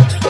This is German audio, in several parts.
watch.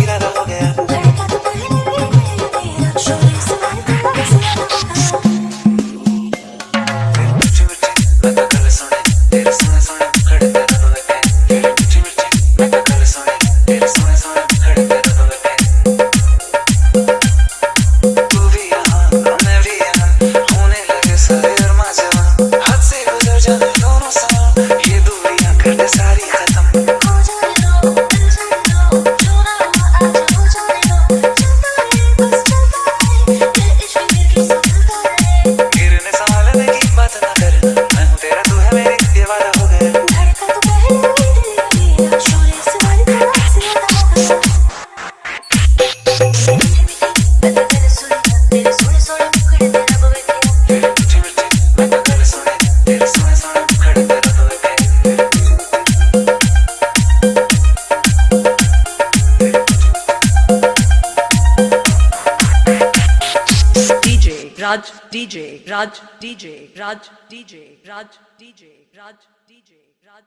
Raj DJ, Raj DJ, Raj DJ, Raj DJ, Raj DJ, Raj